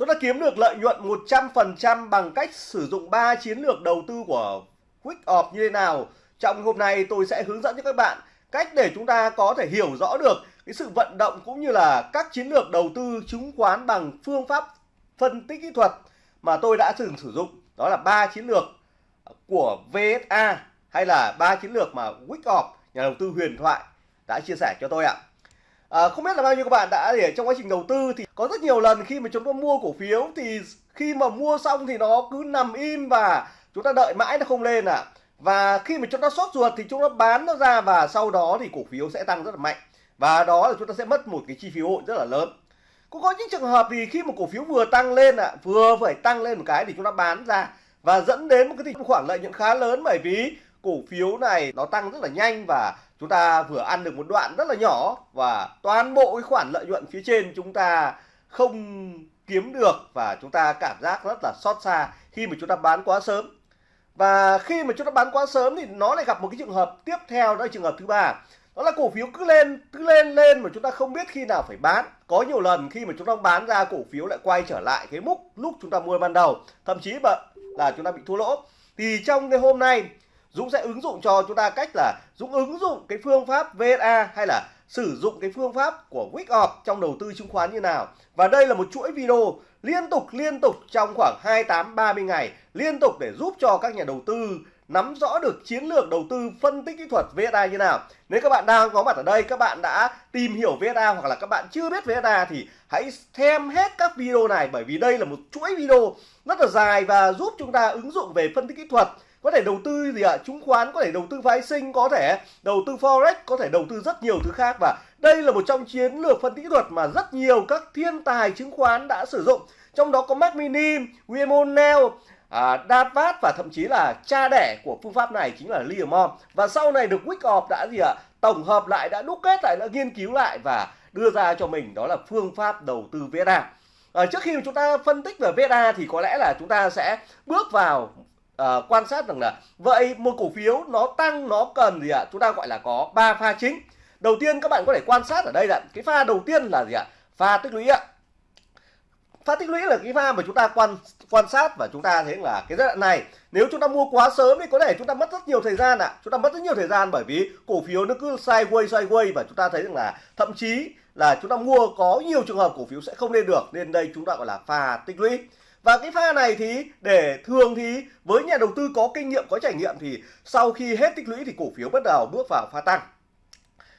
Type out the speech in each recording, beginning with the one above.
Tôi đã kiếm được lợi nhuận 100% bằng cách sử dụng 3 chiến lược đầu tư của Quick Off như thế nào. Trong hôm nay tôi sẽ hướng dẫn cho các bạn cách để chúng ta có thể hiểu rõ được cái sự vận động cũng như là các chiến lược đầu tư chứng khoán bằng phương pháp phân tích kỹ thuật mà tôi đã từng sử dụng. Đó là ba chiến lược của VSA hay là ba chiến lược mà Quick Off, nhà đầu tư huyền thoại, đã chia sẻ cho tôi ạ. À, không biết là bao nhiêu các bạn đã để trong quá trình đầu tư thì có rất nhiều lần khi mà chúng ta mua cổ phiếu thì khi mà mua xong thì nó cứ nằm im và chúng ta đợi mãi nó không lên. À. Và khi mà chúng ta sót ruột thì chúng ta bán nó ra và sau đó thì cổ phiếu sẽ tăng rất là mạnh. Và đó là chúng ta sẽ mất một cái chi phí hội rất là lớn. Cũng có những trường hợp thì khi mà cổ phiếu vừa tăng lên ạ, à, vừa phải tăng lên một cái thì chúng ta bán ra và dẫn đến một cái khoảng khoản lợi nhuận khá lớn bởi vì cổ phiếu này nó tăng rất là nhanh và chúng ta vừa ăn được một đoạn rất là nhỏ và toàn bộ cái khoản lợi nhuận phía trên chúng ta không kiếm được và chúng ta cảm giác rất là xót xa khi mà chúng ta bán quá sớm. Và khi mà chúng ta bán quá sớm thì nó lại gặp một cái trường hợp tiếp theo, đó là trường hợp thứ ba. Đó là cổ phiếu cứ lên cứ lên lên mà chúng ta không biết khi nào phải bán. Có nhiều lần khi mà chúng ta bán ra, cổ phiếu lại quay trở lại cái mức lúc chúng ta mua ban đầu. Thậm chí là chúng ta bị thua lỗ. Thì trong cái hôm nay Dũng sẽ ứng dụng cho chúng ta cách là Dũng ứng dụng cái phương pháp VSA hay là sử dụng cái phương pháp của Wickoff trong đầu tư chứng khoán như nào. Và đây là một chuỗi video liên tục liên tục trong khoảng 28 30 ngày liên tục để giúp cho các nhà đầu tư nắm rõ được chiến lược đầu tư phân tích kỹ thuật VSA như nào. Nếu các bạn đang có mặt ở đây, các bạn đã tìm hiểu VSA hoặc là các bạn chưa biết VSA thì hãy xem hết các video này bởi vì đây là một chuỗi video rất là dài và giúp chúng ta ứng dụng về phân tích kỹ thuật có thể đầu tư gì ạ à? chứng khoán có thể đầu tư phái sinh có thể đầu tư forex có thể đầu tư rất nhiều thứ khác và đây là một trong chiến lược phân tích kỹ thuật mà rất nhiều các thiên tài chứng khoán đã sử dụng trong đó có Mac Mini, William O'Neill, à, Davat và thậm chí là cha đẻ của phương pháp này chính là Liam và sau này được Wyckoff đã gì ạ à? tổng hợp lại đã đúc kết lại đã nghiên cứu lại và đưa ra cho mình đó là phương pháp đầu tư VSA à, trước khi chúng ta phân tích về VSA thì có lẽ là chúng ta sẽ bước vào uh, quan sát rằng là vậy một cổ phiếu nó tăng nó cần gì ạ? Chúng ta gọi là có ba pha chính. Đầu tiên các bạn có thể quan sát ở đây là cái pha đầu tiên là gì ạ? Pha tích lũy ạ. Pha tích lũy là cái pha mà chúng ta quan quan sát và chúng ta thấy là cái giai đoạn này nếu chúng ta mua quá sớm thì có thể chúng ta mất rất nhiều thời gian ạ. Chúng ta mất rất nhiều thời gian bởi vì cổ phiếu nó cứ sideways sideways và chúng ta thấy rằng là thậm chí là chúng ta mua có nhiều trường hợp cổ phiếu sẽ không lên được. Nên đây chúng ta gọi là pha tích lũy và cái pha này thì, để thường thì, với nhà đầu tư có kinh nghiệm, có trải nghiệm thì sau khi hết tích lũy thì cổ phiếu bắt đầu bước vào pha tăng.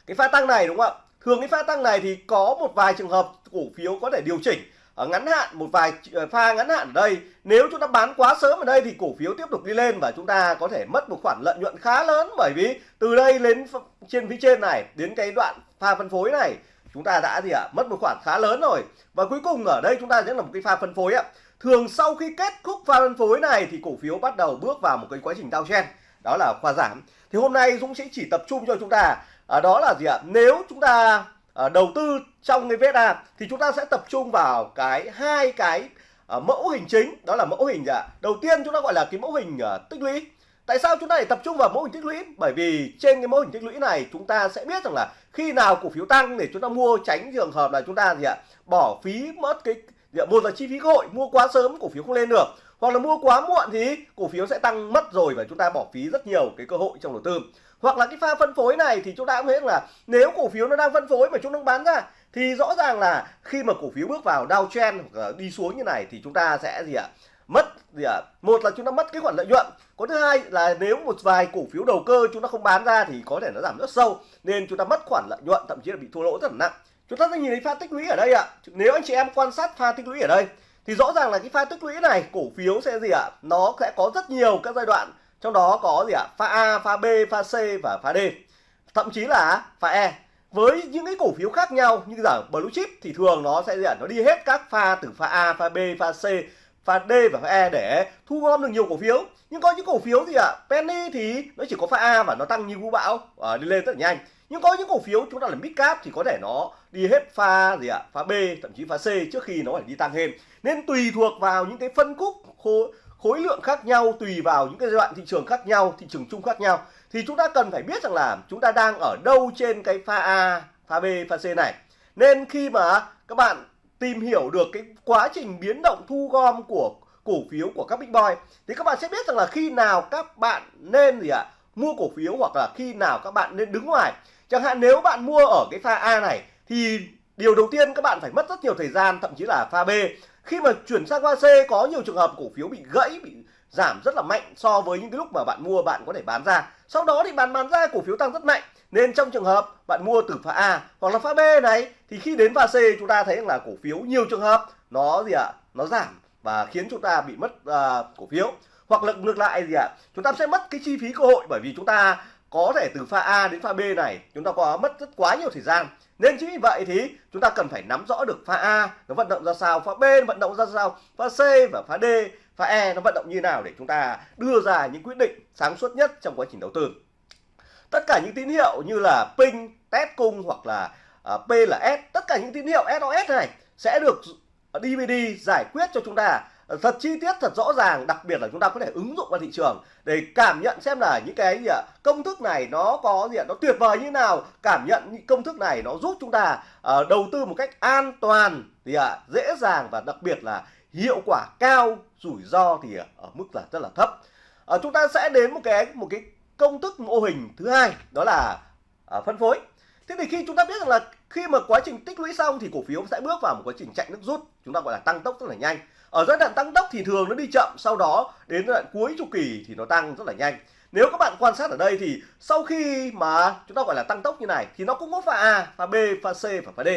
Cái pha tăng này đúng không ạ? Thường cái pha tăng này thì có một vài trường hợp cổ phiếu có thể điều chỉnh ở ngắn hạn, một vài ờ, pha ngắn hạn ở đây. Nếu chúng ta bán quá sớm ở đây thì cổ phiếu tiếp tục đi lên và chúng ta có thể mất một khoản lợi nhuận khá lớn. Bởi vì từ đây lên trên phía trên này, đến cái đoạn pha phân phối này, chúng ta đã gì ạ? Mất một khoản khá lớn rồi. Và cuối cùng ở đây chúng ta sẽ là một cái pha phân phối ạ thường sau khi kết thúc pha phân phối này thì cổ phiếu bắt đầu bước vào một cái quá trình downtrend đó là khoa giảm. Thì hôm nay Dũng sẽ chỉ tập trung cho chúng ta à, đó là gì ạ? Nếu chúng ta à, đầu tư trong cái VSA thì chúng ta sẽ tập trung vào cái hai cái à, mẫu hình chính. Đó là mẫu hình ạ? Đầu tiên chúng ta gọi là cái mẫu hình à, tích lũy. Tại sao chúng ta lại tập trung vào mẫu hình tích lũy? Bởi vì trên cái mẫu hình tích lũy này chúng ta sẽ biết rằng là khi nào cổ phiếu tăng để chúng ta mua tránh trường hợp là chúng ta gì ạ? Bỏ phí mất cái Dạ, một là chi phí cơ hội, mua quá sớm, cổ phiếu không lên được. Hoặc là mua quá muộn thì cổ phiếu sẽ tăng mất rồi và chúng ta bỏ phí rất nhiều cái cơ hội trong đầu tư. Hoặc là cái pha phân phối này thì chúng ta cũng thấy là nếu cổ phiếu nó đang phân phối mà chúng nó bán ra, thì rõ ràng là khi mà cổ phiếu bước vào downtrend hoặc là đi xuống như này thì chúng ta sẽ gì ạ, mất gì ạ? Một là chúng ta mất cái khoản lợi nhuận. Có thứ hai là nếu một vài cổ phiếu đầu cơ chúng ta không bán ra thì có thể nó giảm rất sâu, nên chúng ta mất khoản lợi nhuận, thậm chí là bị thua lỗ rất là nặng chúng ta sẽ nhìn thấy pha tích lũy ở đây ạ. Nếu anh chị em quan sát pha tích lũy ở đây thì rõ ràng là cái pha tích lũy này cổ phiếu sẽ gì ạ? Nó sẽ có rất nhiều các giai đoạn. Trong đó có gì ạ? Pha A pha B pha C và pha D. Thậm chí là pha E. Với những cái cổ phiếu khác nhau như giả blue chip thì thường nó sẽ gì ạ? Nó đi hết các pha từ pha A pha B pha C pha D và pha E để thu gom được nhiều cổ phiếu. Nhưng có những cổ phiếu gì ạ? Penny thì nó chỉ có pha A và nó tăng như vũ bão. À, đi lên rất là nhanh nhưng có những cổ phiếu chúng ta là mid cap thì có thể nó đi hết pha gì ạ? Pha B thậm chí pha C trước khi nó phải đi tăng thêm. Nên tùy thuộc vào những cái phân khúc khối, khối lượng khác nhau tùy vào những cái giai đoạn thị trường khác nhau thị trường chung khác nhau. Thì chúng ta cần phải biết rằng là chúng ta đang ở đâu trên cái pha A pha B pha C này. Nên khi mà các bạn tìm hiểu được cái quá trình biến động thu gom của cổ phiếu của các big boy thì các bạn sẽ biết rằng là khi nào các bạn nên gì ạ? Mua cổ phiếu hoặc là khi nào các bạn nên đứng ngoài chẳng hạn nếu bạn mua ở cái pha A này thì điều đầu tiên các bạn phải mất rất nhiều thời gian thậm chí là pha B. Khi mà chuyển sang pha C có nhiều trường hợp cổ phiếu bị gãy bị giảm rất là mạnh so với những cái lúc mà bạn mua bạn có thể bán ra. Sau đó thì bạn bán ra cổ phiếu tăng rất mạnh. Nên trong trường hợp bạn mua từ pha A hoặc là pha B này thì khi đến pha C chúng ta thấy là cổ phiếu nhiều trường hợp nó gì ạ? Nó giảm và khiến chúng ta bị mất uh, cổ phiếu. Hoặc là ngược lại gì ạ? Chúng ta sẽ mất cái chi phí cơ hội bởi vì chúng ta có thể từ pha A đến pha B này chúng ta có mất rất quá nhiều thời gian. Nên chính vì vậy thì chúng ta cần phải nắm rõ được pha A nó vận động ra sao pha B vận động ra sao pha C và pha D pha E nó vận động như nào để chúng ta đưa ra những quyết định sáng suốt nhất trong quá trình đầu tư. Tất cả những tín hiệu như là ping test cung hoặc là uh, P là S tất cả những tín hiệu SOS này sẽ được DVD giải quyết cho chúng ta thật chi tiết thật rõ ràng đặc biệt là chúng ta có thể ứng dụng vào thị trường để cảm nhận xem là những cái gì ạ? Công thức này nó có gì ạ? Nó tuyệt vời như nào? Cảm nhận những công thức này nó giúp chúng ta uh, đầu tư một cách an toàn thì ạ dễ dàng và đặc biệt là hiệu quả cao rủi ro thì ở mức là rất là thấp. Uh, chúng ta sẽ đến một cái một cái công thức mô hình thứ hai đó là uh, phân phối. Thế thì khi chúng ta biết rằng là khi mà quá trình tích lũy xong thì cổ phiếu sẽ bước vào một quá trình chạy nước rút chúng ta gọi là tăng tốc rất là nhanh ở giai đoạn tăng tốc thì thường nó đi chậm sau đó đến giai đoạn cuối chu kỳ thì nó tăng rất là nhanh nếu các bạn quan sát ở đây thì sau khi mà chúng ta gọi là tăng tốc như này thì nó cũng có pha A, pha B, pha C và pha D.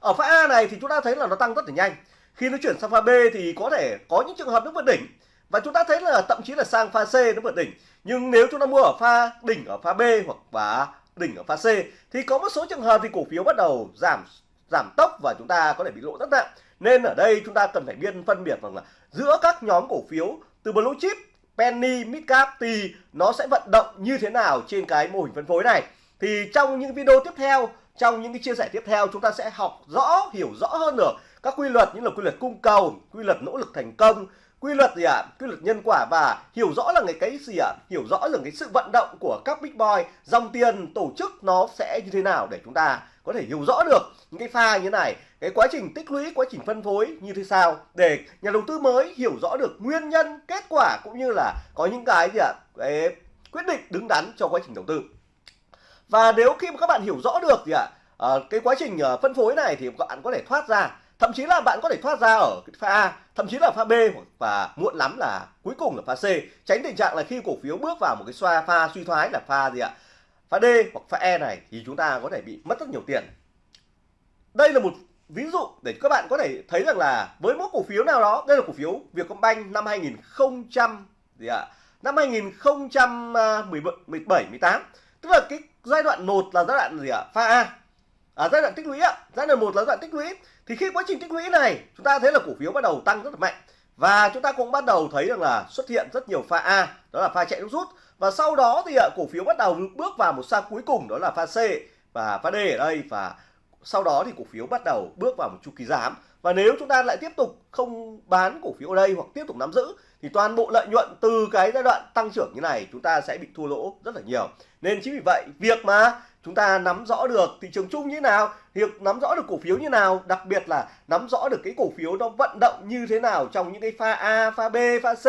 Ở pha A này thì chúng ta thấy là nó tăng rất là nhanh. Khi nó chuyển sang pha B thì có thể có những trường hợp nó vượt đỉnh và chúng ta thấy là thậm chí là sang pha C nó vượt đỉnh. Nhưng nếu chúng ta mua ở pha đỉnh ở pha B hoặc và đỉnh ở pha C thì có một số trường hợp thì cổ phiếu bắt đầu giảm giảm tốc và chúng ta có thể bị lỗ rất nặng. Nên ở đây chúng ta cần phải biên phân biệt rằng là giữa các nhóm cổ phiếu từ blue chip, penny, midcap thì nó sẽ vận động như thế nào trên cái mô hình phân phối này. Thì trong những video tiếp theo, trong những cái chia sẻ tiếp theo chúng ta sẽ học rõ, hiểu rõ hơn được các quy luật như là quy luật cung cầu, quy luật nỗ lực thành công, quy luật gì ạ à? quy luật nhân quả và hiểu rõ là cái cái gì ạ à? hiểu rõ là cái sự vận động của các big boy dòng tiền tổ chức nó sẽ như thế nào để chúng ta có thể hiểu rõ được những cái pha như thế này cái quá trình tích lũy quá trình phân phối như thế sao? Để nhà đầu tư mới hiểu rõ được nguyên nhân kết quả cũng như là có những cái gì ạ? À? quyết định đứng đắn cho quá trình đầu tư. Và nếu khi mà các bạn hiểu rõ được thì ạ? À, cái quá trình ờ, phân phối này thì các bạn có thể thoát ra. Thậm chí là bạn có thể thoát ra ở pha A thậm chí là pha B và muộn lắm là cuối cùng là pha C. Tránh tình trạng là khi cổ phiếu bước vào một cái xoa pha suy thoái là pha gì ạ? Pha D hoặc pha E này thì chúng ta có thể bị mất rất nhiều tiền. Đây là một ví dụ để các bạn có thể thấy rằng là với mỗi cổ phiếu nào đó đây là cổ phiếu Vietcombank năm 2000 gì ạ? Năm 2017 18 tức là cái giai đoạn một là giai đoạn gì ạ? Pha A. À, giai đoạn tích lũy ạ. Giai đoạn một là giai đoạn tích lũy. Thì khi quá trình tích lũy này chúng ta thấy là cổ phiếu bắt đầu tăng rất là mạnh. Và chúng ta cũng bắt đầu thấy rằng là xuất hiện rất nhiều pha A đó là pha chạy nước rút. Và sau đó thì cổ phiếu bắt đầu bước vào một pha cuối cùng đó là pha C và pha D ở đây. Và sau đó thì cổ phiếu bắt đầu bước vào một chu kỳ giảm. Và nếu chúng ta lại tiếp tục không bán cổ phiếu ở đây hoặc tiếp tục nắm giữ, thì toàn bộ lợi nhuận từ cái giai đoạn tăng trưởng như này chúng ta sẽ bị thua lỗ rất là nhiều. Nên chính vì vậy, việc mà chúng ta nắm rõ được thị trường chung như thế nào, việc nắm rõ được cổ phiếu như nào, đặc biệt là nắm rõ được cái cổ phiếu nó vận động như thế nào trong những cái pha A, pha B, pha C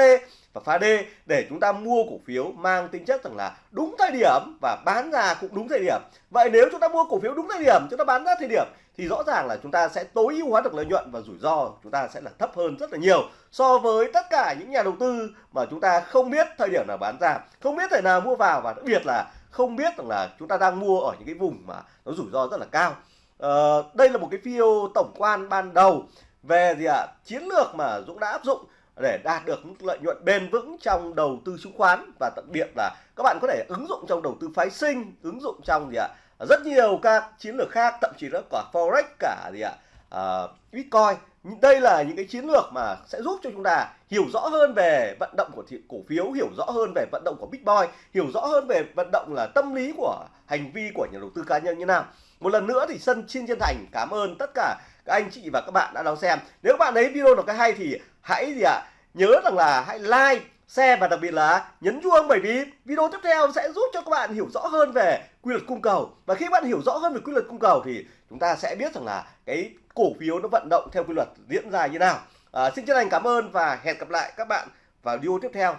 và pha D để chúng ta mua cổ phiếu mang tính chất rằng là đúng thời điểm và bán ra cũng đúng thời điểm. Vậy nếu chúng ta mua cổ phiếu đúng thời điểm chúng ta bán ra thời điểm thì rõ ràng là chúng ta sẽ tối ưu hóa được lợi nhuận và rủi ro chúng ta sẽ là thấp hơn rất là nhiều so với tất cả những nhà đầu tư mà chúng ta không biết thời điểm nào bán ra không biết thời nào mua vào và đặc biệt là không biết rằng là chúng ta đang mua ở những cái vùng mà nó rủi ro rất là cao. Ờ, đây là một cái video tổng quan ban đầu về gì ạ? À, chiến lược mà Dũng đã áp dụng để đạt được mức lợi nhuận bền vững trong đầu tư chứng khoán. Và đặc biệt là các bạn có thể ứng dụng trong đầu tư phái sinh ứng dụng trong gì ạ? Rất nhiều các chiến lược khác thậm chí là cả forex cả gì ạ? À, bitcoin. Đây là những cái chiến lược mà sẽ giúp cho chúng ta hiểu rõ hơn về vận động của thị cổ phiếu hiểu rõ hơn về vận động của bitcoin hiểu rõ hơn về vận động là tâm lý của hành vi của nhà đầu tư cá nhân như nào. Một lần nữa thì sân xin chân thành cảm ơn tất cả các anh chị và các bạn đã đón xem. Nếu các bạn thấy video nào cái hay thì hãy gì ạ? À, nhớ rằng là hãy like share và đặc biệt là nhấn chuông bởi vì video tiếp theo sẽ giúp cho các bạn hiểu rõ hơn về quy luật cung cầu. Và khi bạn hiểu rõ hơn về quy luật cung cầu thì chúng ta sẽ biết rằng là cái cổ phiếu nó vận động theo quy luật diễn ra như nào. À, xin chân thành cảm ơn và hẹn gặp lại các bạn vào video tiếp theo.